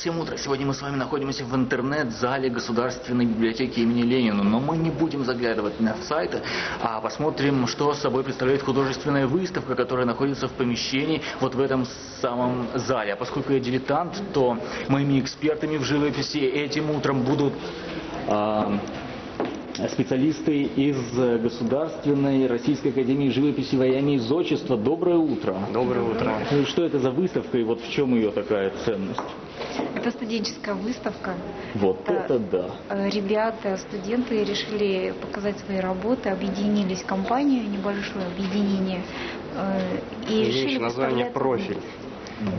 всем утро. Сегодня мы с вами находимся в интернет-зале Государственной библиотеки имени Ленина. Но мы не будем заглядывать на сайты, а посмотрим, что собой представляет художественная выставка, которая находится в помещении вот в этом самом зале. А поскольку я дилетант, то моими экспертами в живописи этим утром будут... а, специалисты из Государственной Российской Академии живописи во имя Изотчества. Доброе утро. Доброе утро. Ну, Что это за выставка и вот в чем ее такая ценность? Это студенческая выставка. Вот это да. Э, Ребята, студенты решили показать свои работы, объединились в компанию, небольшое объединение, э, и решили Имеющее название профиль.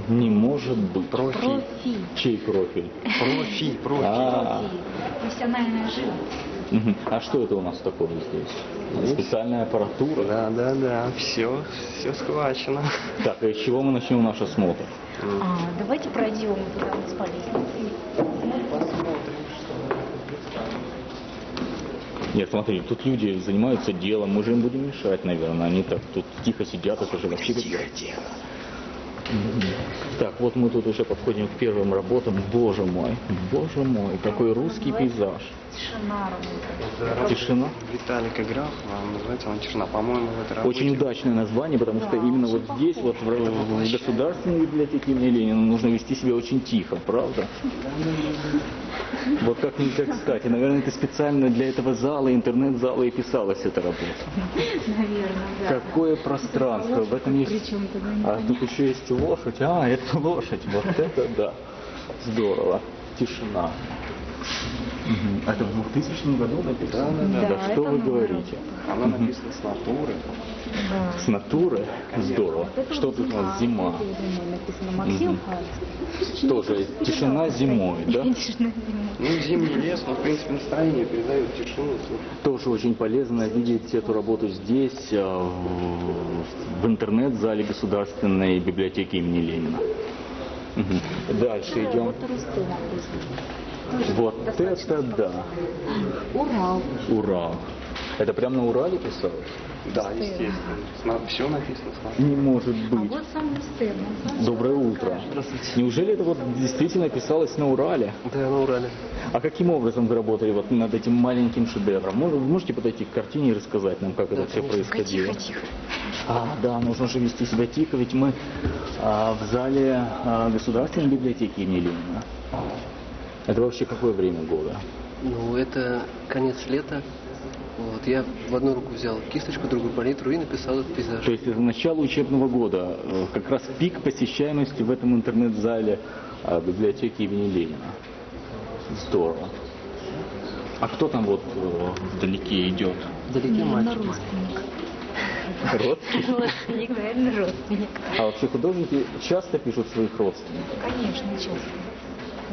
Не может быть. Профиль. Профиль. Чей профиль? Профиль, профиль. А, Профиль. Профессиональная живопись. А что это у нас такое здесь? Специальная аппаратура. Да, да, да, все, все схвачено. Так, а из чего мы начнем наш осмотр? А, давайте пройдем туда вот по лестнице. Нет, смотри, тут люди занимаются делом, мы же им будем мешать, наверное. Они так тут тихо сидят, это же вообще тихо, тихо. Так, вот мы тут уже подходим к первым работам. Боже мой, боже мой, какой русский пейзаж. Тишина работает. Это работа Тишина. Виталика Графа, называется он «Тишина». По-моему, в этой работе... Очень удачное название, потому что Да, именно вот здесь, вот в, в Государственной библиотеке имени Ленина, нужно вести себя очень тихо, правда? Вот как нельзя кстати. Наверное, это специально для этого зала, интернет-зала и писалась эта работа. Наверное, да. Какое пространство, в этом есть... Причем туда не А тут еще есть лошадь. А, это лошадь. Вот это да. Здорово. Тишина. Мгм. Это в 2000 году написано? Да, да, да. Да что вы говорите? Она написана с натуры. Да. С натуры? Здорово. Вот Что тут у нас? Зима. написано. Тоже тишина зимой, да? Тишина зимой. Ну, зимний лес, но, в принципе, настроение передает тишину. Тоже очень полезно видеть эту работу здесь, э, в, интернет-зале Государственной библиотеки имени Ленина. Дальше идем. Вот. Тоже это да. Урал. Урал. Это прямо на Урале писалось? Да, естественно. Все написано. Не может А быть. вот сам он сам Доброе утро. Неужели это вот действительно писалось на Урале? Да, на Урале. А каким образом вы работали вот над этим маленьким шедевром? Вы можете подойти к картине и рассказать нам, как это все Тихо, происходило? тихо. А, да, нужно же вести себя тихо, ведь мы а, в зале а, Государственной библиотеки имени Ленина. Это вообще какое время года? Ну, это конец лета. Вот, я в одну руку взял кисточку, другую палитру и написал этот пейзаж. То есть это начало учебного года, э, как раз пик посещаемости в этом интернет-зале а, библиотеки имени Ленина. Здорово. А кто там вот э, вдалеке идет? Вдалеке мальчик. родственник. Родственник? Наверное, родственник. А вообще художники часто пишут своих родственников? Конечно, честно.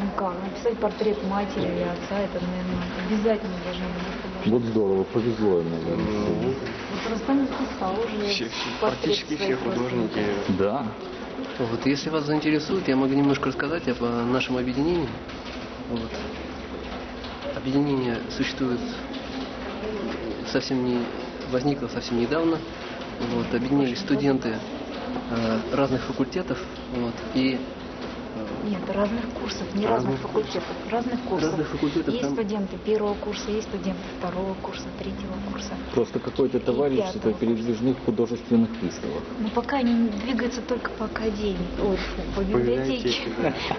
Ну как, написать портрет матери или отца, это, наверное, обязательно должно быть. Вот здорово, повезло наверное. Ну, Вот Рустам писал уже все, все, практически все художники. Да. Вот, если вас заинтересует, я могу немножко рассказать об э, нашем объединении. Вот. Объединение существует совсем не возникло совсем недавно. Вот, объединились студенты э, разных факультетов. Вот, и Нет, разных курсов, не разных, Разных факультетов, разных курсов. Разных факультетов, есть там- студенты первого курса, есть студенты второго курса, третьего курса. Просто какое-то товарищество пятого. передвижных художественных выставок. Но пока они двигаются только по академии, ой, фу, по библиотеке.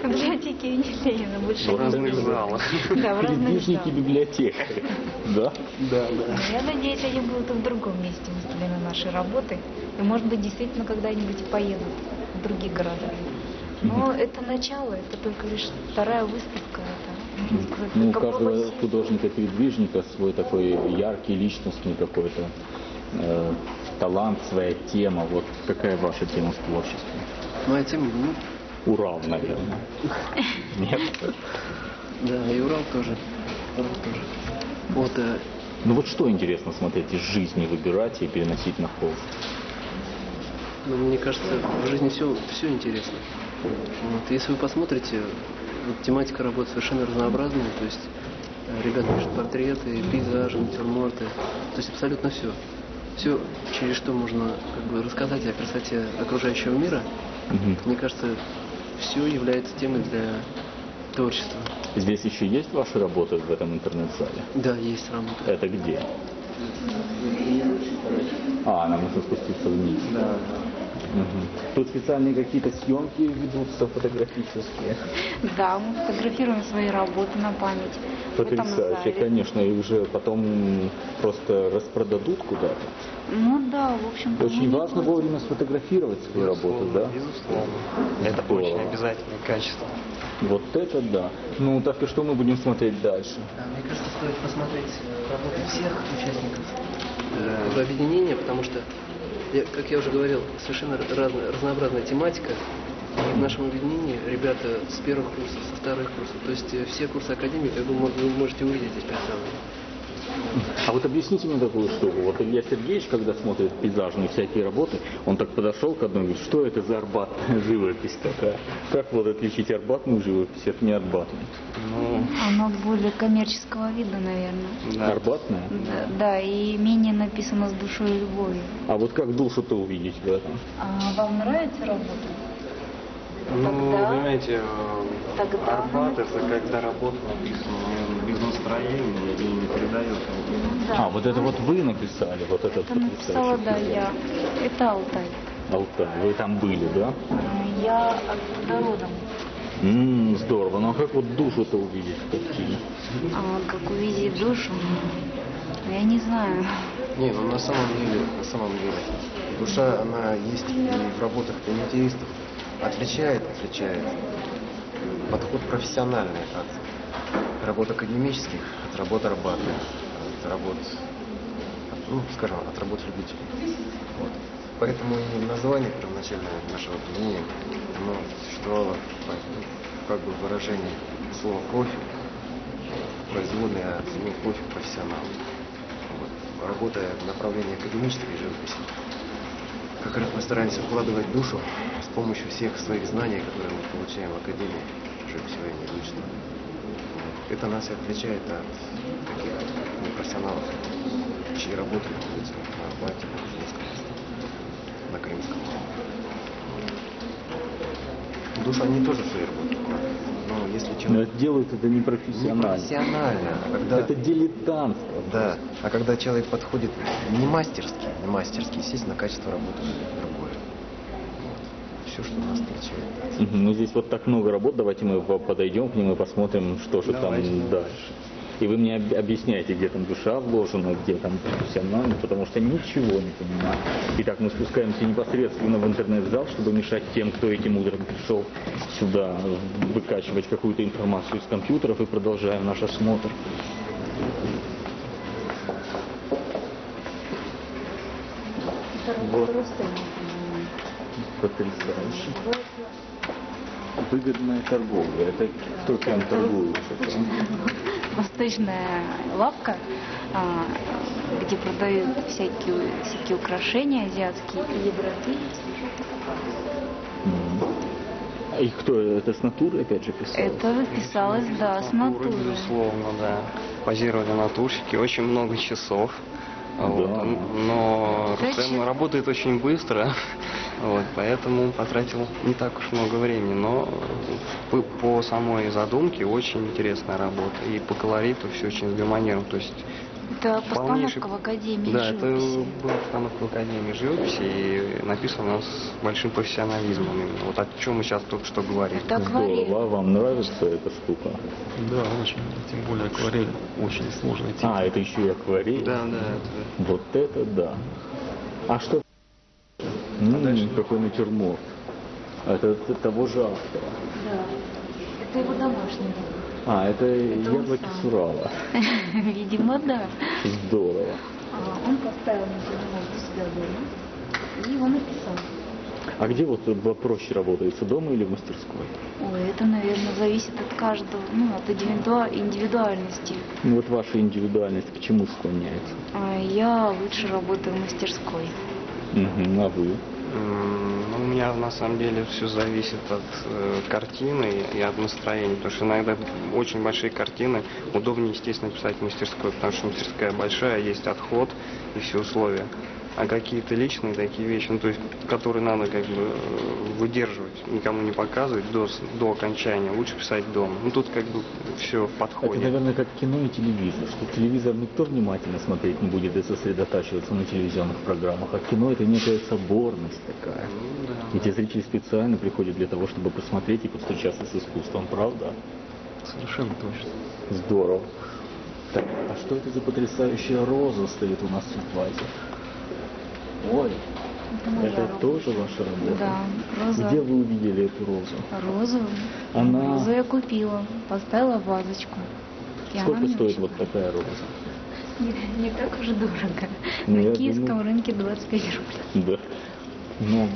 По библиотеке Ленина. Больше В не разных залах. Да, в разных Передвижники залах. библиотекари. Да? Да, да. Я надеюсь, они будут в другом месте выставлены наши работы. И, может быть, действительно когда-нибудь и поедут в другие города. Но это начало, это только лишь вторая выставка. Это, Ну, у каждого художника-передвижника свой такой яркий, личностный какой-то э, талант, своя тема. Вот какая ваша тема в творчестве? моя тема, ну, Урал, наверное. Нет? да, и Урал тоже. Урал тоже. Вот, э, Ну вот что интересно смотреть из жизни, выбирать и переносить на холст? Ну, мне кажется, в жизни все, все интересно. Вот, если вы посмотрите, вот тематика работы совершенно разнообразная, то есть э, ребята пишут портреты, пейзажи, натюрморты, то есть абсолютно все. Все, через что можно как бы рассказать о красоте окружающего мира, Мгм. мне кажется, все является темой для творчество. Здесь еще есть ваши работы в этом интернет-зале? Да, есть работа. Это где? А, нам нужно спуститься вниз. Да. Мгм. Тут специальные какие-то съемки ведутся фотографические. Да, мы фотографируем свои работы на память. Потрясающе, конечно. И уже потом просто распродадут куда-то. Ну да, в общем-то. Очень мы важно вовремя сфотографировать свою работу, да? Безусловно. Это Здорово. очень обязательное качество. Вот это да. Ну так и что мы будем смотреть дальше? Да, мне кажется, стоит посмотреть э, работы всех участников э, объединения, потому что, как я уже говорил, совершенно разная, разнообразная тематика. И в нашем объединении ребята с первых курсов, со вторых курсов, то есть э, все курсы академии, как мо- вы можете увидеть здесь представлены. А вот объясните мне такую штуку. Вот Илья Сергеевич, когда смотрит пейзажные всякие работы, он так подошел к одной и говорит, что это за арбатная живопись такая? Как вот отличить арбатную живопись от неарбатной? Ну, Оно более коммерческого вида, наверное. да. Арбатная? Да, да, и менее написано с душой и любовью. А вот как душу-то увидеть в этом? А вам нравится работа? Ну, Тогда- понимаете, Тогда- Арбат это когда работа написана ну, без настроения и не передает. А, вот это вот вы написали, вот этот Это написала, да, я. Это Алтай. Алтай. Вы там были, да? Я оттуда родом. М, здорово. Ну а как вот душу-то увидеть в картине? А как увидеть душу? Я не знаю. Не, ну на самом деле, на самом деле, душа, она есть и в работах комитеистов. Отличает, отличает подход профессиональный от работ академических, от работ арбатных, от работ, ну, скажем, от работ любителей. Вот. Поэтому и название первоначальное нашего объединения, оно существовало ну, как бы выражение слова профиль, производное от слова профиль профессионал. Вот. Работая в направлении академической живописи, как раз мы стараемся вкладывать душу с помощью всех своих знаний, которые мы получаем в Академии живописного и. Это нас и отличает от таких непрофессионалов, чьи работы находятся на Арбате, на Кузнецком, на Крымском. Душу они тоже в свои работы вкладывают. Но если Но человек это делают это не не профессионально. профессионально, а когда... Это дилетантство. Да, а когда человек подходит не мастерски, не мастерски, естественно, качество работы другое. Все, что нас. Мгм, Ну здесь вот так много работ, давайте мы по- подойдем к ним и посмотрим, что же Давайте. там дальше. И вы мне об- объясняете, где там душа вложена, где там профессионально, потому что ничего не понимаю. Итак, мы спускаемся непосредственно в интернет-зал, чтобы мешать тем, кто этим утром пришел сюда, выкачивать какую-то информацию из компьютеров и продолжаем наш осмотр. Вот. Потрясающе. Выгодная торговля. Это кто кем торгует? там? восточная лавка, а, где продают всякие, всякие украшения азиатские и. А И кто? Это с натуры опять же писал? Это писалось, да, с натуры. безусловно, да. Позировали натурщики, очень много часов. Вот. Да. Но Зачем? Рустем работает очень быстро, вот, поэтому потратил не так уж много времени. Но по, по самой задумке очень интересная работа. И по колориту все очень сгармонировано. То есть Это полнейший- постановка в Академии Да, это живописи. была постановка в Академии живописи и написано с большим профессионализмом. именно. Вот о чем мы сейчас только что говорили. Это акварель. Здорово. А Вам нравится эта штука? Да, очень. Тем более акварель очень сложная тема. А, это еще и акварель? Да, да, это Вот это да. А что? М, какой натюрморт. Это т- того же автора. Да. Это его домашний. А, это, Это яблоки с Урала. Видимо, да. Здорово. А, Он поставил натюрморт у себя дома и его написал. А где вот проще работается, дома или в мастерской? Ой, это, наверное, зависит от каждого, ну, от индивидуа- индивидуальности. Ну, вот ваша индивидуальность к чему склоняется? А Я лучше работаю в мастерской. Мгм, а вы? Ну, у меня на самом деле все зависит от э, картины и от настроения, потому что иногда очень большие картины удобнее, естественно, писать в мастерской, потому что мастерская большая, есть отход и все условия. А какие-то личные такие вещи, ну, то есть, которые надо как бы э, выдерживать, никому не показывать до, до окончания, лучше писать дома. Ну, тут как бы все в Это, подходе. наверное, как кино и телевизор, что телевизор никто внимательно смотреть не будет и сосредотачиваться на телевизионных программах, а кино это некая соборность такая. Ну, да. Эти зрители специально приходят для того, чтобы посмотреть и повстречаться с искусством, правда? Совершенно точно. Здорово. Так, а что это за потрясающая роза стоит у нас в вазе? Ой, Это моя это работа. тоже ваша работа? Да, роза. Где вы увидели эту розу? Розу. Она- Розу я купила, поставила в вазочку. Сколько стоит вот такая роза? Не, не так уж дорого. Ну, На киевском думаю- рынке 25 рублей. Да. Но м,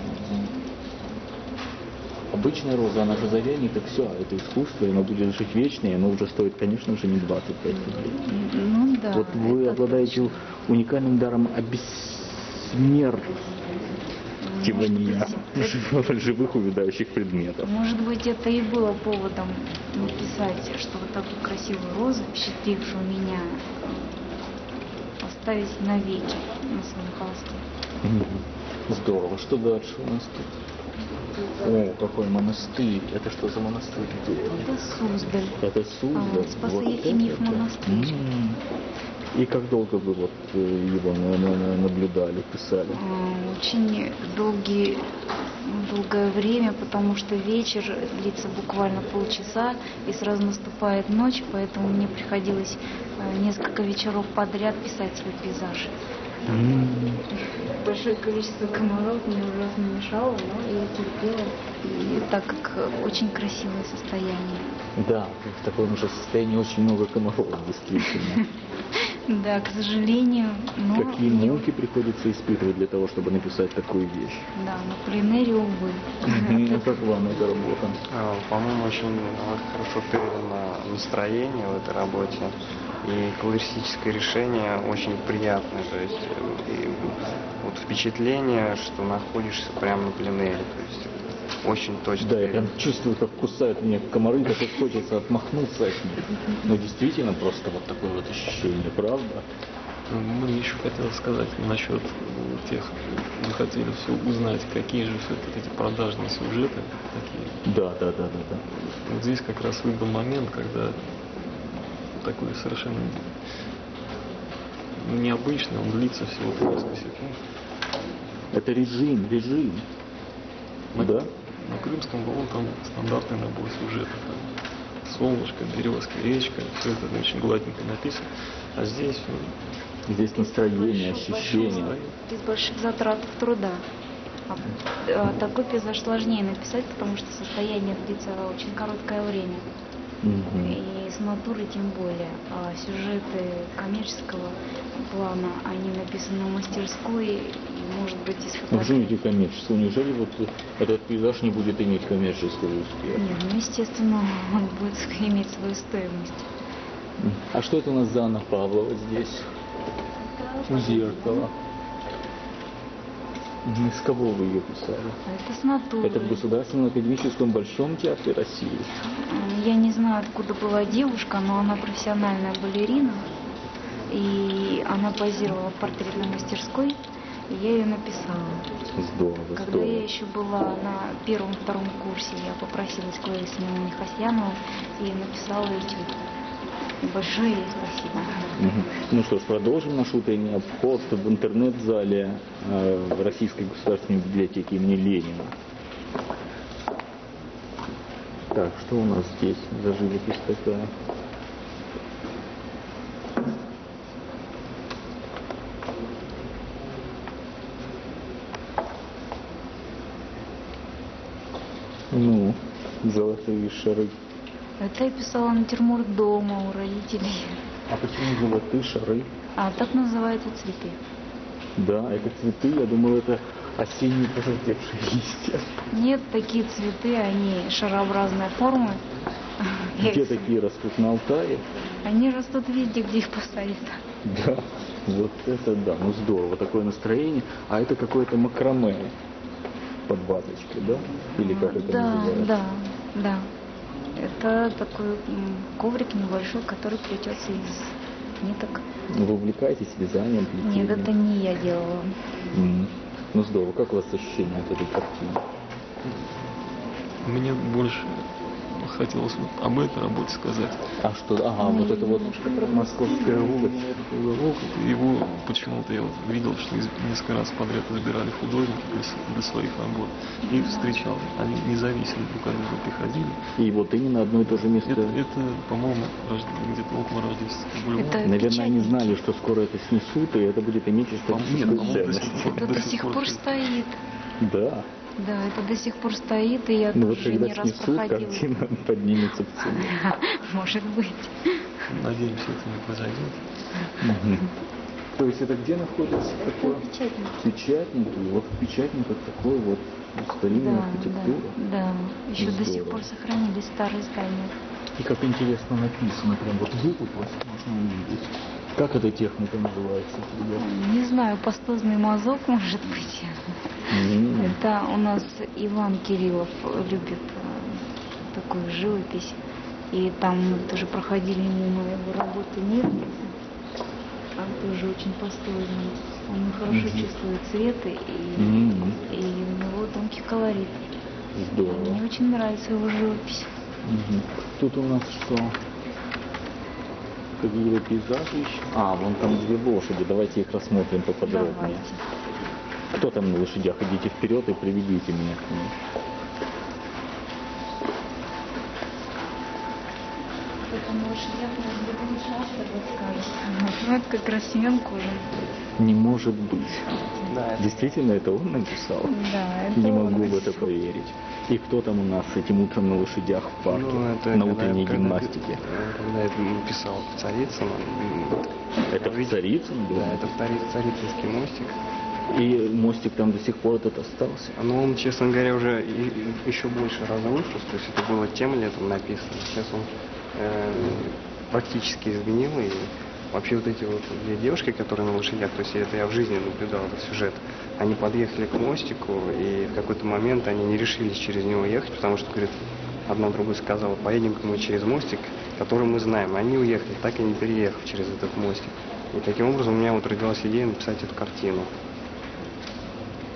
обычная роза, она же завянет, и все, это искусство, и оно будет жить вечно, и оно уже стоит, конечно же, не 25 рублей. Ну да. вот вы обладаете точно. уникальным даром обессмертивания живых увядающих предметов. Может быть, это и было поводом написать, что вот такую красивую розу, впечатлившую меня, оставить навеки на своем холсте. Здорово. Что дальше у нас тут? О, какой монастырь. Это что за монастырь? Это? Суздаль. Это Суздаль. А, Вот это монастырь. М. И как долго вы вот э, его на- на- на- наблюдали, писали? А, Очень долгий, долгое время, потому что вечер длится буквально полчаса, и сразу наступает ночь, поэтому мне приходилось э, несколько вечеров подряд писать свой пейзаж. М. Большое количество комаров мне ужасно мешало, но я терпела, и так как э, очень красивое состояние. Да, в таком уже состоянии очень много комаров, действительно. Да, к сожалению, но... Какие муки приходится испытывать для того, чтобы написать такую вещь? Да, на пленэре, увы. А как вам эта работа? А, По-моему, очень а, хорошо передано настроение в этой работе. И колористическое решение очень приятное. То есть э, вот впечатление, что находишься прямо на пленэре. То есть очень точно. Да, я прям чувствую, как кусают меня комары, как и хочется отмахнуться от них. Но действительно просто вот такое вот ощущение, правда? Ну, Мне еще хотелось сказать насчет тех, мы хотели все узнать, какие же все-таки эти продажные сюжеты такие. Да, да, да, да, да. Вот здесь как раз выбрал момент, когда такой совершенно необычный, он длится всего несколько секунд. Это режим, режим. На, Да? На Крымском валу там стандартный набор сюжетов. Там солнышко, березка, речка, все это очень гладенько написано. А здесь ну, Здесь настроение, Большой- ощущение. большой- Без больших затрат труда. А, а такой пейзаж сложнее написать, потому что состояние длится очень короткое время. И с натуры тем более. А сюжеты коммерческого плана, они написаны в мастерской, и, может быть, из почему фотографий. эти коммерческие? Неужели вот этот пейзаж не будет иметь коммерческого успеха? Нет, ну, естественно, он будет иметь свою стоимость. А что это у нас за Анна Павлова здесь? У зеркала. Из кого вы ее писали? Это с натуры. Это в Государственном академическом Большом театре России. Я не знаю, откуда была девушка, но она профессиональная балерина. И она позировала в портретной мастерской, и я ее написала. Здорово, Когда здорово. я еще была на первом-втором курсе, я попросилась к Ларисе Хасьяновой и написала этюд. Большое ей спасибо. Ну что ж, продолжим наш утренний обход в интернет-зале э, в Российской государственной библиотеке имени Ленина. Так, что у нас здесь за живопись такая? Ну, золотые шары. Это я писала натюрморт дома у родителей. А почему золотые шары? А так называются цветы. Да, это цветы, я думал, это осенние пожелтевшие листья. Нет, такие цветы, они шарообразной формы. Я Где их- такие растут на Алтае? Они растут везде, где их посадят. Да, вот это да, ну здорово, такое настроение. А это какое-то макраме под вазочкой, да? Или как это да, называется? да, да. Это такой коврик небольшой, который плетется из ниток. Вы увлекаетесь вязанием, плетением? Нет, это не я делала. М. Ну здорово. Как у вас ощущение от этой картины? Мне больше хотелось вот об этой работе сказать. А что? Ага, вот это вот московская вот его почему-то я вот видел, что из- несколько раз подряд избирали художники для, для своих работ и встречал. Они независимо друг от друга приходили. И вот именно одно и то же место. Это, это по-моему, рожд- где-то около Рождественского бульвара. Это Наверное, они печатники. знали, что скоро это снесут, и это будет иметь Нет, историческую по-моему, до сих ценность. пор- до сих пор стоит. Да. Да, это до сих пор стоит, и я Ну вот тоже когда не раз снесут, проходила. картина поднимется в цене. Может быть. Надеемся, это не произойдет. То есть это где находится? Такое? Печатники. Печатники. Вот в печатниках такой вот старинная Да, архитектура. да, да. Еще до сих Здорово. пор сохранились старые здания. И как интересно написано, прям вот выпуклость можно увидеть. Как эта техника называется? ребят? Не знаю, пастозный мазок, может быть. М. Это у нас Иван Кириллов любит э, такую живопись. И там мы тоже проходили мимо его работы мир. Там тоже очень пастозный. Он хорошо чувствует цветы и, М. и у него тонкий колорит. Здорово. Мне очень нравится его живопись. Мгм. Тут у нас что? Какие-то пейзажи еще? А, вон там две лошади. Давайте их рассмотрим поподробнее. Давайте. Кто там на лошадях? Идите вперед и приведите меня к ним. Это. Ну, это как раз Семен Кожин. Не может быть. Да, это Действительно, это он написал? Да, это Не он могу в это поверить. И кто там у нас этим утром на лошадях в парке? Ну, это на утренней когда- гимнастике? Когда я писал Царицын, Это я в видел- Царицын был? Да, это в Цари- Царицынский мостик. И мостик там до сих пор этот остался? Но он, честно говоря, уже еще больше разрушился. То есть это было тем летом написано. Сейчас он э, практически изменил. И вообще вот эти вот две девушки, которые на лошадях, то есть это я в жизни наблюдал этот сюжет, они подъехали к мостику, и в какой-то момент они не решились через него ехать, потому что, говорит, одна другой сказала, поедем-ка мы через мостик, который мы знаем. Они уехали, так и не переехав через этот мостик. И таким образом у меня вот родилась идея написать эту картину.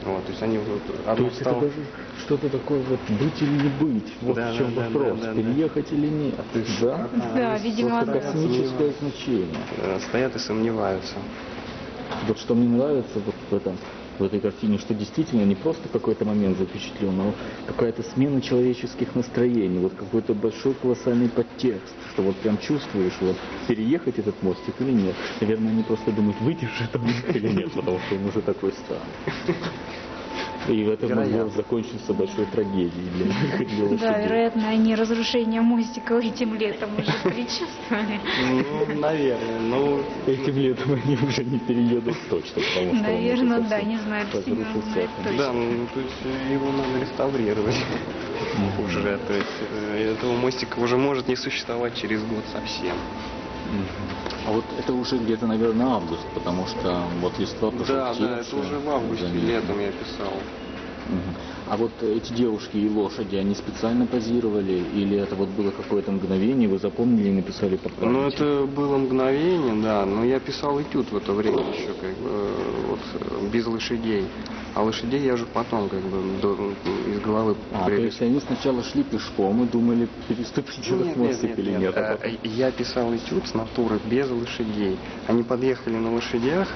Вот, то есть они вот То одно есть стало- это даже что-то такое вот быть или не быть. Вот Да, в чем да, да, вопрос. да, да, да. Переехать или нет. да? Да, видимо, Просто да. космическое значение. э, стоят и сомневаются. Вот что мне нравится вот в этом в этой картине, что действительно не просто какой-то момент запечатлен, но какая-то смена человеческих настроений, вот какой-то большой колоссальный подтекст, что вот прям чувствуешь, вот переехать этот мостик или нет. Наверное, они просто думают, этот мостик или нет, потому что он уже такой старый. И это могло Вероятно. закончиться большой трагедией для них Да, вероятно, они разрушение мостика этим летом уже предчувствовали. Ну, наверное, ну, Этим летом они уже не переедут точно, потому что Наверное, да, не знаю, разрушился да, ну, то есть его надо реставрировать уже, то есть э, этого мостика уже может не существовать через год совсем. А вот это уже где-то, наверное, август, потому что вот листва Да, да, это уже в августе, заметно. летом я писал. Мгм. А вот эти девушки и лошади, они специально позировали, или это вот было какое-то мгновение, вы запомнили и написали по памяти? Ну, это было мгновение, да, но я писал этюд в это время еще, как бы, э, вот, э, без лошадей. А лошадей я уже потом, как бы, до- из головы А, то привез. есть они сначала шли пешком и думали, переступить этот Нет, нет, мостик нет, или нет. нет, а Э, Я писал этюд с натуры без лошадей. Они подъехали на лошадях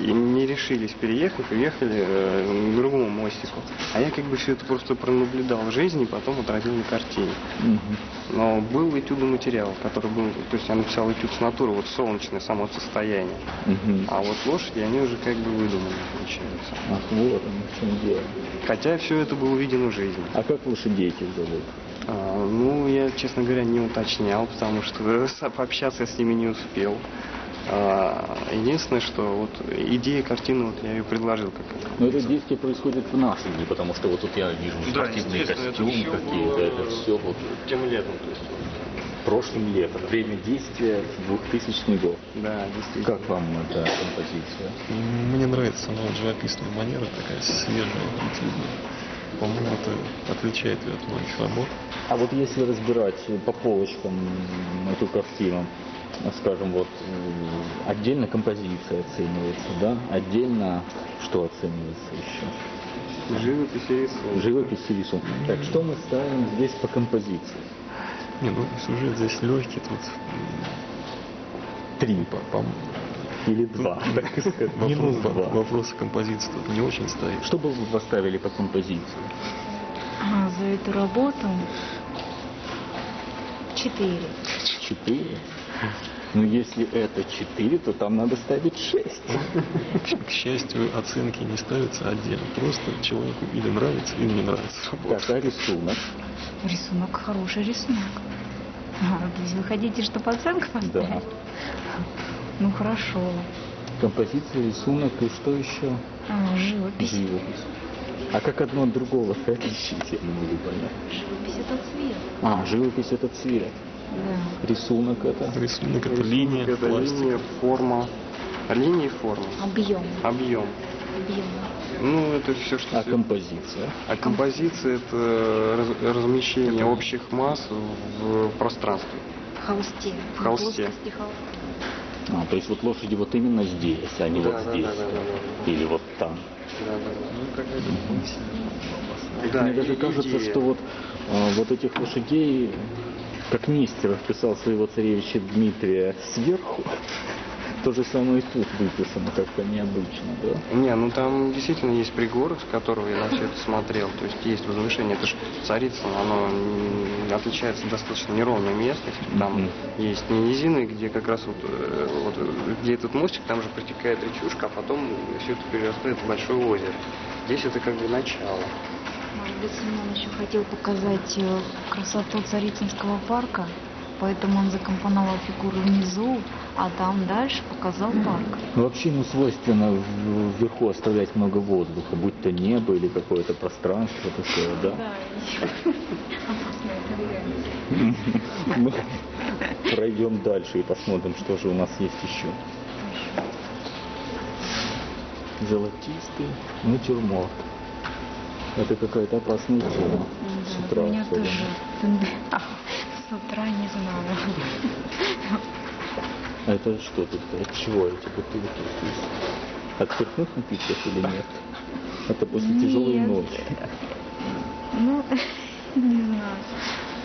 и не решились переехать, уехали э, к другому мостику. А я как бы все это просто пронаблюдал в жизни потом отразил на картине. Мгм. Но был этюдный материал, который был, то есть я написал этюд с натуры, вот солнечное само состояние. Мгм. А вот лошади, они уже как бы выдуманы, получается. Ах, вот оно в чем дело. Хотя все это было видено в жизни. А как лошадей этих зовут? А, ну, я, честно говоря, не уточнял, потому что пообщаться с ними не успел. А, единственное, что вот идея картины, вот я ее предложил как Но это действие происходит в наши дни, потому что вот тут я вижу спортивные костюмы какие-то, это все вот тем летом, то есть. прошлым летом. Время действия 2000 год. Да, действительно. Как вам эта композиция? Мне нравится сама вот живописная манера, такая свежая. По-моему, это отличает ее от многих работ. А вот если разбирать по полочкам эту картину, скажем, вот отдельно композиция оценивается, да? Отдельно что оценивается еще? Живопись и рисунок. Живопись и рисунок. Так, что мы ставим здесь по композиции? Не, ну сюжет здесь легкий, тут Три м, по- по- или два, так сказать. не, ну, Вопрос во- два. вопросы композиции тут не очень стоит. Что бы вы поставили по композиции? А, за эту работу четыре. Четыре? Ну, если это четыре, то там надо ставить шесть. К, к счастью, оценки не ставятся отдельно. Просто человеку или нравится, или не нравится работа. Так, а рисунок? Рисунок хороший рисунок. А, то есть вы хотите, чтобы оценку поставить? Да. Ну хорошо. Композиция, рисунок и что еще? А, живопись. Живопись. А как одно от другого отличить, я не могу понять. Живопись это цвет. А, живопись это цвет. Да. Рисунок это... Рисунок это линия, Это пластик. линия, форма. Линия и форма. Объем. Объем. Объем. Ну, это все, что... А композиция? А композиция это раз- размещение общих масс в пространстве. В холсте. В холсте. холста. А, то есть вот лошади вот именно здесь, а не Да, вот да, здесь. да, да, да, Или вот там. Да, Мне даже и- кажется, идея. что вот, а, вот этих лошадей, как Нестеров писал своего царевича Дмитрия сверху, то же самое и тут выписано как-то необычно, да? Не, ну там действительно есть пригорок, с которого я на все это смотрел. То есть есть возвышение. Это же Царицыно, оно отличается достаточно неровной местностью. Там Мгм. есть не низины, где как раз вот, э, вот, где этот мостик, там же протекает речушка, а потом все это перерастает в большое озеро. Здесь это как бы начало. Может быть, Семен еще хотел показать э, красоту Царицынского парка, поэтому он закомпоновал фигуры внизу, а там дальше показал парк. Ну, вообще ему свойственно вверху оставлять много воздуха, будь то небо или какое-то пространство такое, да? Мы пройдем дальше и посмотрим, что же у нас есть еще. Золотистый натюрморт. Это какая-то опасная тема. С Да, утра у меня особенно. тоже с утра не знаю. А это что тут? От чего эти бутылки здесь? От спиртных напитков или нет? Это после тяжелой Нет. ночи. Ну, не знаю.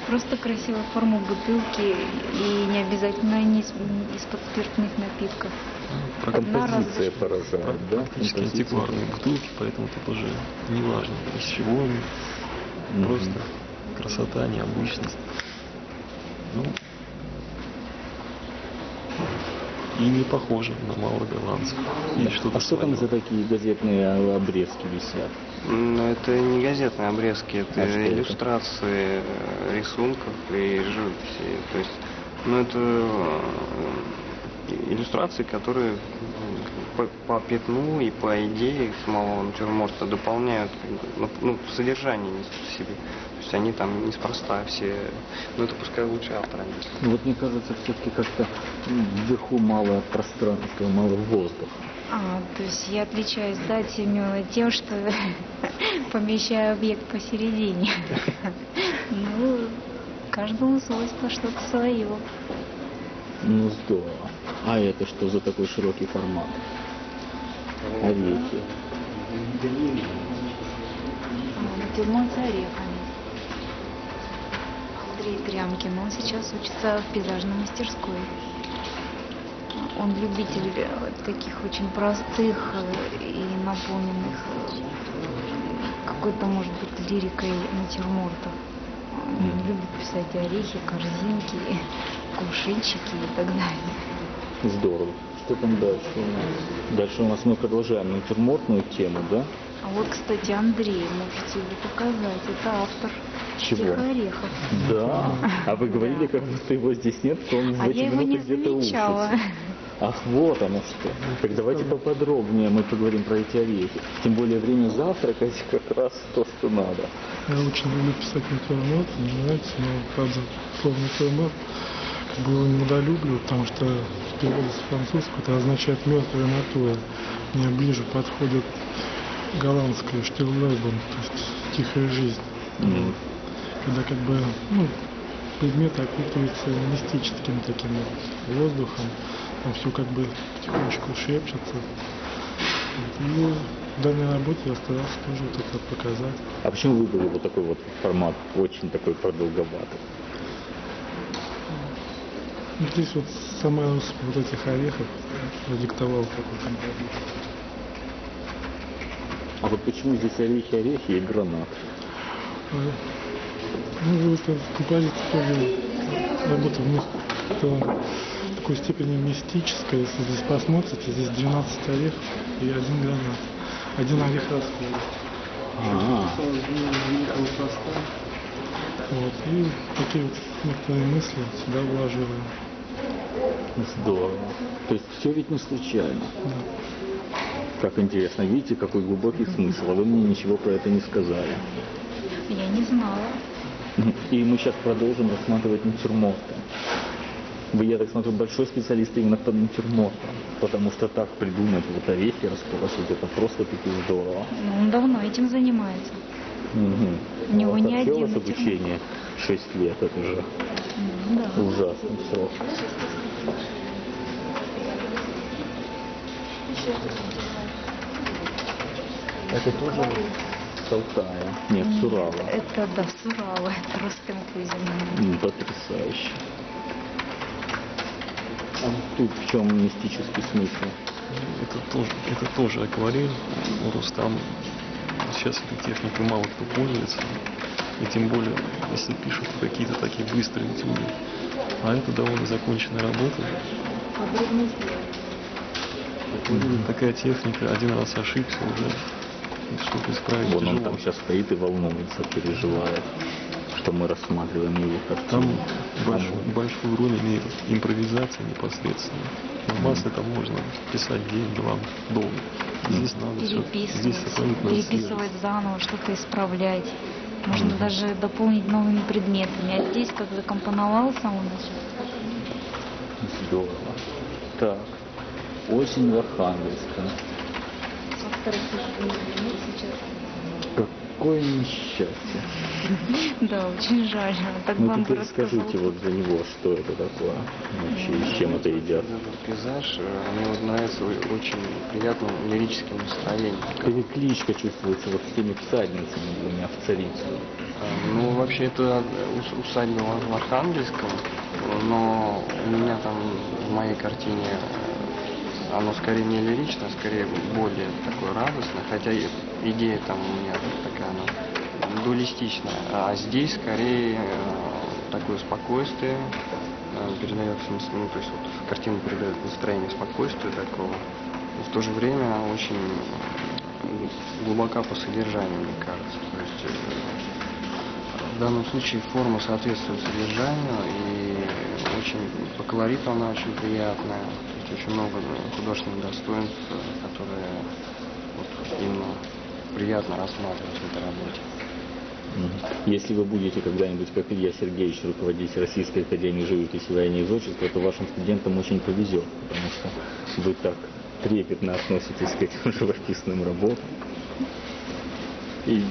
Просто красивая форма бутылки и не обязательно не из- из-под спиртных напитков. Композиция поражает, да? Практически антикварные бутылки, поэтому тут уже не важно, из чего они. Мгм. Просто красота, необычность. Ну, и не похоже на малоголландцев. Есть что-то А что там за такие газетные обрезки висят? Ну, это не газетные обрезки, это А это? иллюстрации э, рисунков и живописи. То есть, ну, это э, иллюстрации, которые м, по, по пятну и по идее самого натюрморта дополняют ну, ну, содержание в себе. То есть они там неспроста все, ну это пускай лучше автор объяснит. Ну, Вот мне кажется, все-таки как-то вверху мало пространства, мало воздуха. А, то есть я отличаюсь, да, Семена тем, что помещаю объект посередине. Ну, каждому свойство что-то свое. Ну здорово. А это что за такой широкий формат? Орехи. Натюрморт с орехами. Андрей Трямкин, он сейчас учится в пейзажной мастерской. Он любитель э, таких очень простых э, и наполненных э, какой-то, может быть, лирикой натюрмортов. Он любит писать орехи, корзинки, кувшинчики и так далее. Здорово. Что там дальше у нас? Дальше у нас мы продолжаем натюрмортную тему, да? А вот, кстати, Андрей, можете его показать. Это автор Чего? «Тихо орехов. Да. А вы говорили, как будто его здесь нет, что он в А эти я его не минуты где-то замечала. учится. Ах, вот оно что. Так давайте поподробнее мы поговорим про эти орехи. Тем более время завтракать как раз то, что надо. Я очень люблю писать натюрморт, мне нравится, но, правда, слово натюрморт как бы его недолюбливаю, потому что переводе с французского это означает мертвая натура. Мне ближе подходит голландское штирлебен, то есть тихая жизнь. М. Когда как бы, ну, предметы окутываются мистическим таким воздухом, там все как бы потихонечку шепчется. И в данной работе я старался тоже вот это показать. А почему выбрали вот такой вот формат, очень такой продолговатый? Ну, Здесь вот сама вот этих орехов продиктовал композицию. А вот почему здесь орехи, орехи и гранат? А, Ну, вот эта композиция тоже работа в них в такой степени мистическая. Если здесь посмотрите, здесь 12 орехов и один гранат. Один орех расхода. А, великого пласта. Вот. И такие вот некоторые мысли сюда вложили. Здорово. То есть все ведь не случайно. Как интересно, видите, какой глубокий смысл, а вы мне ничего про это не сказали. Я не знала. И мы сейчас продолжим рассматривать натюрморты. Вы, я так смотрю, большой специалист именно по натюрмортам, потому что так придумать вот орехи расположить, это просто-таки здорово. Ну, Он давно этим занимается. Мгм. У него А не один натюрморт. обучение 6 лет, это же М, Да. ужасный срок. Это тоже с Алтая? Нет, с Урала. Это, да, с Урала. Это Ростем Кузин. Потрясающе. А тут в чем мистический смысл? Это тоже, это тоже акварель. Рустам сейчас этой техникой мало кто пользуется. И тем более, если пишут какие-то такие быстрые этюды. А это довольно законченная работа. Подробно Такая техника, один раз ошибся уже. Что-то исправить Вон он тяжело. там сейчас стоит и волнуется, переживает, что мы рассматриваем его Там картину. большую, большую роль имеет импровизация непосредственно. На бас это можно писать день-два долго. Здесь надо все, здесь переписывать заново, что-то исправлять. Можно даже дополнить новыми предметами. А здесь как закомпоновал с самого начала. Здорово. Так, осень в Архангельске. сейчас. Какое несчастье. Да, очень жаль. Так Ну теперь скажите вот за него, что это такое вообще, и с чем это едят. Этот пейзаж э, мне вот нравится очень приятным лирическим настроением. Перекличка чувствуется вот с теми всадницами двумя в царицу. А, Ну, вообще, это ус- усадьба в в Архангельском, но у меня там в моей картине э, оно скорее не лирично, скорее более такое радостное, хотя идея там у меня такая, она дуалистичная. А здесь скорее э, такое спокойствие э, передается, нас- ну, то есть вот картина передает настроение спокойствия такого. И в то же время очень э, глубока по содержанию, мне кажется. То есть в данном случае форма соответствует содержанию и очень по колориту она очень приятная. Есть очень много художественных достоинств, которые вот именно приятно рассматривать в этой работе. Если вы будете когда-нибудь, как Илья Сергеевич, руководить Российской Академией живописи военной изотчества, то вашим студентам очень повезет, потому что вы так трепетно относитесь к этим живописным работам. И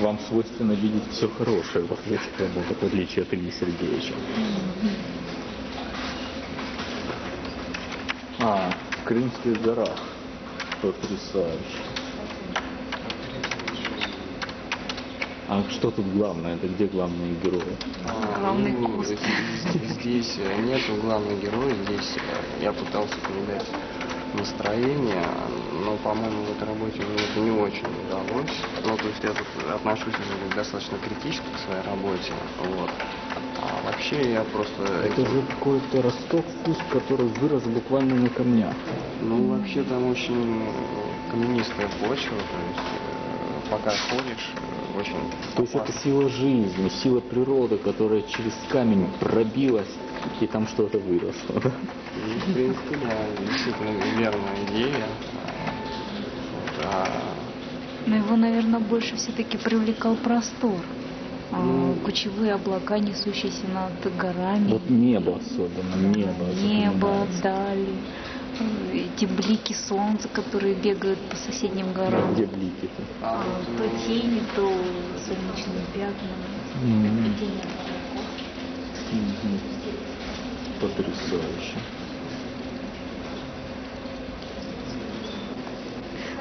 вам свойственно видеть все хорошее в этих работах, в отличие от Ильи Сергеевича. А, в Крымских горах. Потрясающе. А что тут главное? Это где главные герои? Главный Ну, куст. Здесь э, нету главного героя, здесь э, я пытался передать настроение, но, по-моему, в этой работе мне это не очень удалось. Ну, то есть я тут отношусь уже достаточно критически к своей работе, вот. Вообще я просто... Это же какой-то росток вкус, который вырос буквально на камнях. Ну, вообще там очень э, каменистая почва, то есть э, пока ходишь, э, очень... То есть это сила жизни, сила природы, которая через камень пробилась, и там что-то выросло. да? Ну, В принципе, да, действительно верная идея. Вот, а Но его, наверное, больше все-таки привлекал простор. А, Ну. Кучевые облака, несущиеся над горами. Вот небо особенно, небо. Небо, дали. Эти блики солнца, которые бегают по соседним горам. где блики-то? А, то тени, то солнечные пятна. Тени от облаков. Мгм. Потрясающе.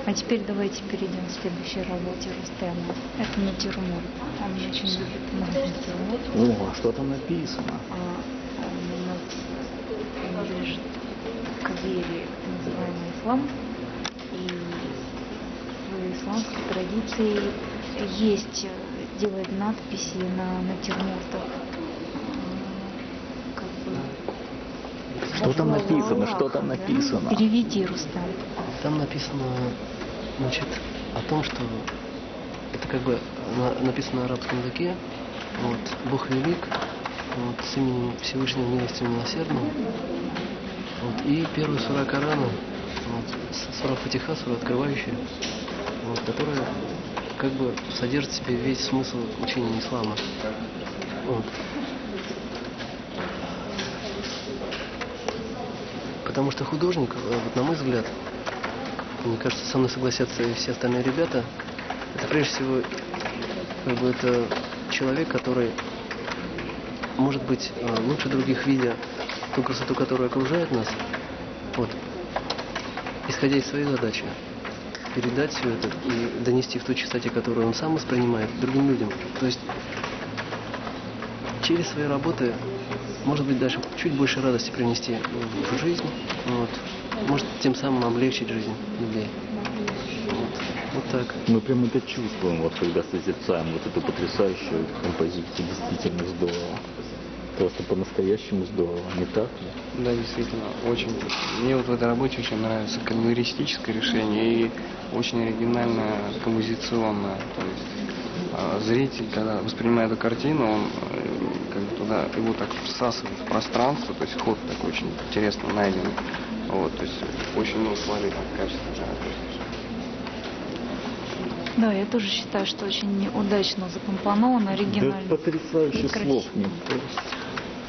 А теперь давайте перейдем к следующей работе Рустема. Это натюрморт. Он очень любит много натюрморт. О, а что там написано? А, Он у нас принадлежит к вере, называемой ислам. И в исламской традиции есть, э, делать надписи на натюрмортах. А, Как бы Что там написано? Что там написано? Переведи, Рустам. Там написано, значит, о том, что это как бы на- написано на арабском языке. Вот, Бог велик, вот, с именем Всевышнего милостивого милосердного. Вот, и первая сура Корана, вот, сура Фатиха, сура открывающая, вот, которая как бы содержит в себе весь смысл учения ислама. Вот. Потому что художник, э, вот на мой взгляд, мне кажется, со мной согласятся и все остальные ребята, это прежде всего как бы это человек, который может быть э, лучше других видя ту красоту, которая окружает нас, вот, исходя из своей задачи, передать все это и донести в той чистоте, которую он сам воспринимает, другим людям. То есть через свои работы, может быть, даже чуть больше радости принести в жизнь, вот, может тем самым облегчить жизнь людей. Вот, вот так. Мы прям это чувствуем, вот когда созерцаем вот эту потрясающую композицию. Действительно здорово. Просто по-настоящему здорово, не так ли? Да, действительно, очень. Мне вот в этой работе очень нравится колористическое решение и очень оригинальное композиционное. То есть а, зритель, когда воспринимает эту картину, он э, как бы туда его так всасывает в пространство, то есть ход такой очень интересно найден. Вот, то есть очень много положительных качеств. да. Да, я тоже считаю, что очень удачно закомпоновано, оригинально. Да потрясающе слов просто.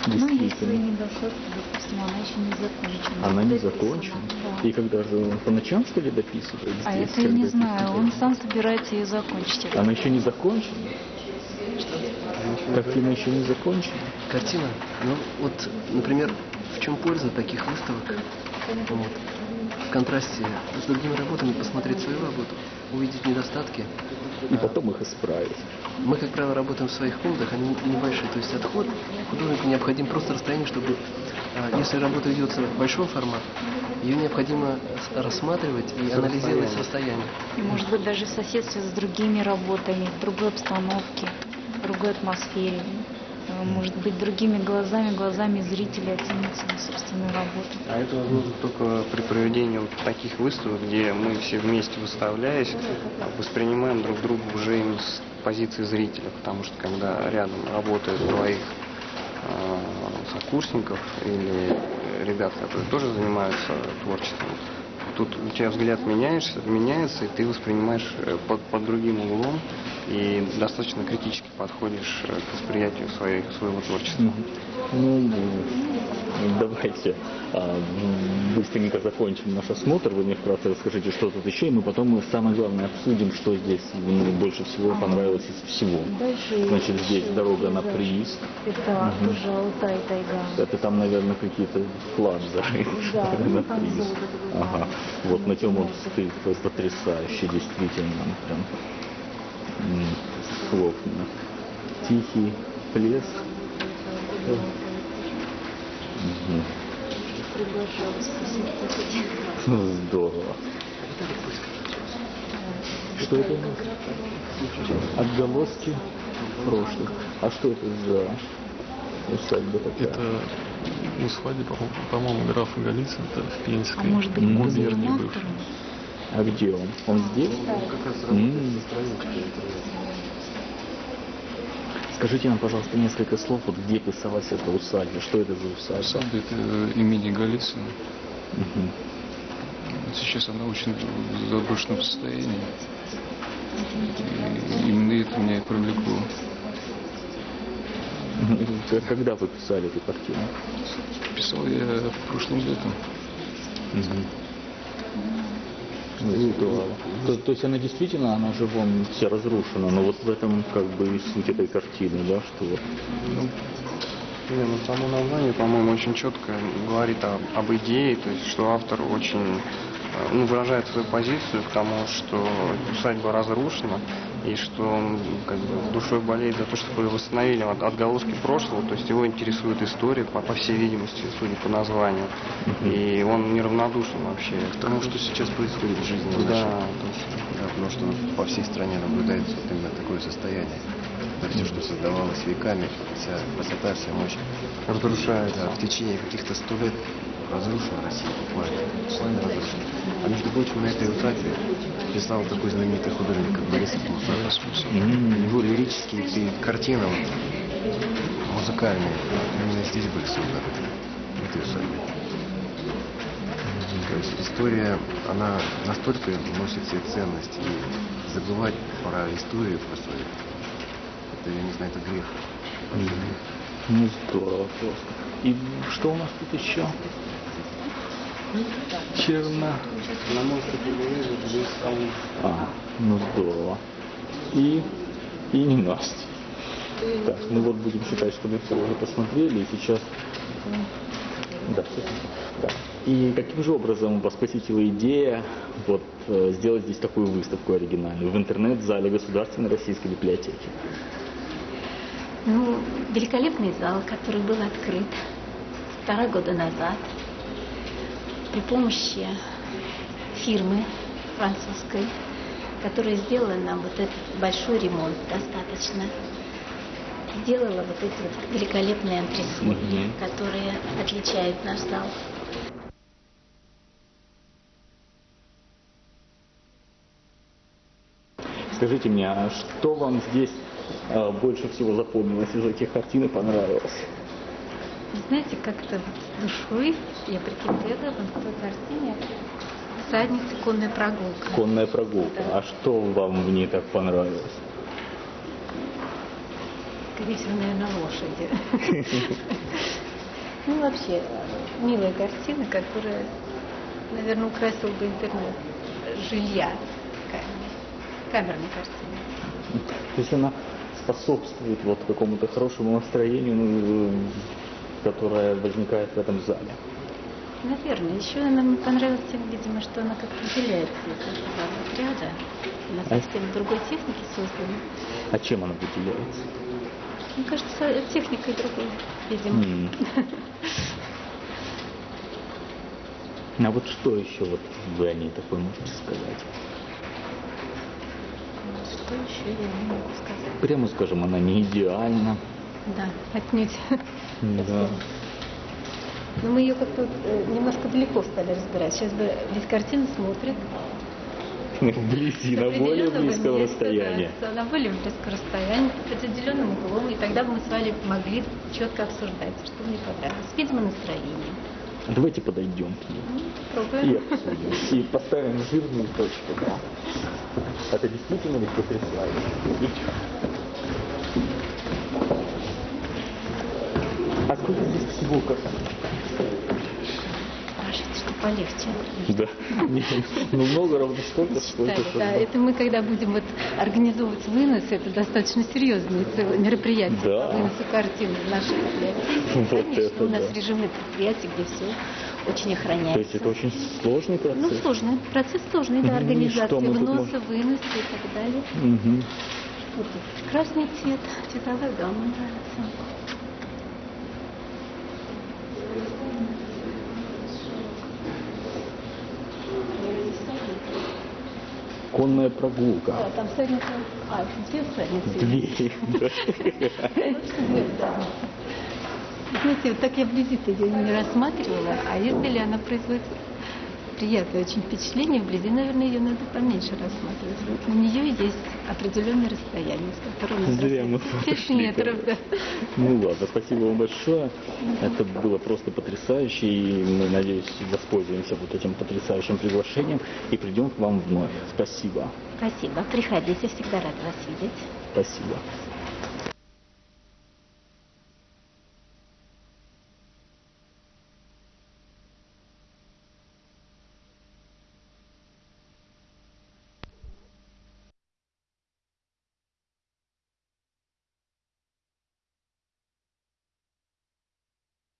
Ну, Действительно. недостатки, допустим, она еще не закончена. Она не закончена. да. И когда же он по ночам, что ли, дописывает? А здесь, это я не знаю, он сам собирается ее закончить. Она еще не закончена? Картина еще не закончена? Картина, ну вот, например, в чем польза таких выставок? Вот. В контрасте с другими работами посмотреть свою работу, увидеть недостатки. И потом их исправить. Мы, как правило, работаем в своих комнатах, они небольшие, то есть отход художнику необходим просто расстояние, чтобы, а, если работа ведется в большом формате, ее необходимо рассматривать и анализировать с расстояния. И может быть даже в соседстве с другими работами, в другой обстановке, в другой атмосфере. Может быть другими глазами, глазами зрителя оценить свою собственную работу. А это возможно только при проведении вот таких выставок, где мы все вместе выставляясь, воспринимаем друг друга уже именно с позиции зрителя, потому что когда рядом работают двоих э, сокурсников или ребят, которые тоже занимаются творчеством, тут у тебя взгляд меняешься, меняется, и ты воспринимаешь э, под, под другим углом и достаточно критически подходишь э, к восприятию своей, своего творчества. Ну, давайте а, быстренько закончим наш осмотр. Вы мне вкратце расскажите, что тут еще, и мы потом самое главное обсудим, что здесь ну, больше всего понравилось из всего. Дальше Значит, здесь дорога на прииск. Это тоже Алтай тайга. Это там, наверное, какие-то зарыт. Да, на ну, прииск. Ага. Вот на тем вот Золото. стыд просто потрясающий, действительно. Прям хлопно. Тихий посетить. Ну, Здорово. Что это? у нас? Отголоски прошлых. А что это за усадьба такая? Это усадьба, по- по-моему, графа Голицына, это в А Пензенской может быть, губернии бывшей. А где он? Он здесь? Как раз работает. Скажите нам, пожалуйста, несколько слов, вот где писалась эта усадьба, что это за усадьба? Усадьба это э, имени Голицына. Мгм. Сейчас она очень в заброшенном состоянии. И именно это меня и привлекло. Когда вы писали эту картину? Писал я прошлым летом. Ну, здорово. То, то есть она действительно, она же вон вся разрушена, но вот в этом как бы и суть этой картины, да, что вот Ну, Не, ну само название, по-моему, очень четко говорит о- об идее, то есть что автор очень э, ну, выражает свою позицию к тому, что усадьба разрушена, и что он как бы душой болеет за то, чтобы восстановили от- отголоски прошлого, то есть его интересует история, по, по всей видимости, судя по названию, и он неравнодушен вообще К тому, что сейчас происходит в жизни нашей. Да, точно. Да, потому что по всей стране наблюдается вот именно такое состояние. Это все, что создавалось веками, вся красота, вся мощь. Разрушается. Да, в течение каких-то сто лет разрушена Россия буквально. Буквально разрушена. А между прочим, на этой утрате писал такой знаменитый художник, как Борис Философ. Его лирические картины вот, музыкальные именно здесь были созданы, в этой усадьбе. То есть история, она настолько носит себе ценность, и забывать про историю, про свою, это, я не знаю, это грех. Ну, здорово просто. И что у нас тут еще? Черно. На мой здесь А, ну здорово. И, и не Настя. Так, ну вот будем считать, что мы все уже посмотрели, и сейчас... Да, так. И каким же образом вас посетила идея вот, э, сделать здесь такую выставку оригинальную в интернет-зале Государственной российской библиотеки? Ну, великолепный зал, который был открыт полтора года назад при помощи фирмы французской, которая сделала нам вот этот большой ремонт достаточно. Сделала вот эти вот великолепные антресоли, которые отличают наш зал. Скажите мне, а что вам здесь э, больше всего запомнилось из этих картин и понравилось? Знаете, как-то вот душой я прикипела к той картине «Всадница. Конная прогулка». Конная прогулка. Да. А что вам в ней так понравилось? Скорее всего, наверное, лошади. Ну, вообще, милая картина, которая, наверное, украсила бы интернет жилья. Камерная картина. То есть она способствует вот какому-то хорошему настроению, ну, которое возникает в этом зале. Наверное. Еще она мне понравилась тем, видимо, что она как-то выделяется из этого отряда. Она А? совсем другой техники создана. А чем она выделяется? Мне кажется, техникой другой, видимо. М. А вот что еще вот вы о ней такое можете сказать? Что еще я не могу сказать? Прямо скажем, она не идеальна. Да, отнюдь. Да. Но мы ее как-то э, немножко далеко стали разбирать. Сейчас бы весь картину смотрит. Вблизи, на более близком расстоянии. да, на более близком расстоянии, под определенным углом, и тогда бы мы с вами могли четко обсуждать, что мне понравилось. Видимо, настроение. Давайте подойдем к ней и обсудим. И поставим жирную точку. Да. Это действительно ведь потрясающе. А сколько здесь всего как? Полегче. Да. Ну, много равно столько, сколько... Да, это мы, когда будем вот организовывать вынос, это достаточно серьезное мероприятие Да. выносу картин в нашей библиотеке. Конечно, у нас режимное предприятие, где все очень То есть охраняется. это очень сложный процесс? Ну, сложный. Процесс сложный, да, организации вноса, выноса и так далее. Красный цвет, цветовая гамма нравится. Конная прогулка. Да, там всадница, а, две всадницы. Две. Знаете, вот так я вблизи-то ее не рассматривала, а если она производит приятное очень впечатление, вблизи, наверное, ее надо поменьше рассматривать. Вот на нее есть определенное расстояние, с которого Зря мы. Пять метров, да. Ну ладно, спасибо вам большое. Это было просто потрясающе, и мы, надеюсь, воспользуемся вот этим потрясающим приглашением и придем к вам вновь. Спасибо. Спасибо. Приходите, всегда рад вас видеть. Спасибо.